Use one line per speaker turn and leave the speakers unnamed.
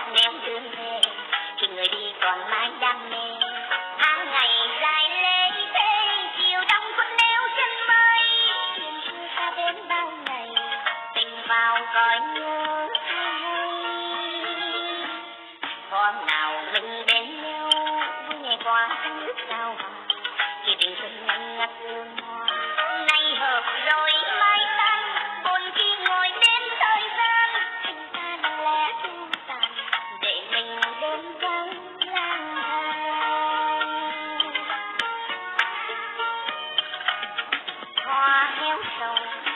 anh em thương nghe thì người đi còn mãi đam mê. Tháng ngày dài lê thế, chiều đông vẫn neo chân mây chuyện xưa ta đến bao ngày, tình vào cõi nhớ hôm nào mình đến nhau vui ngày qua thân sao hòa thì tình xuân nhanh ngắt 手。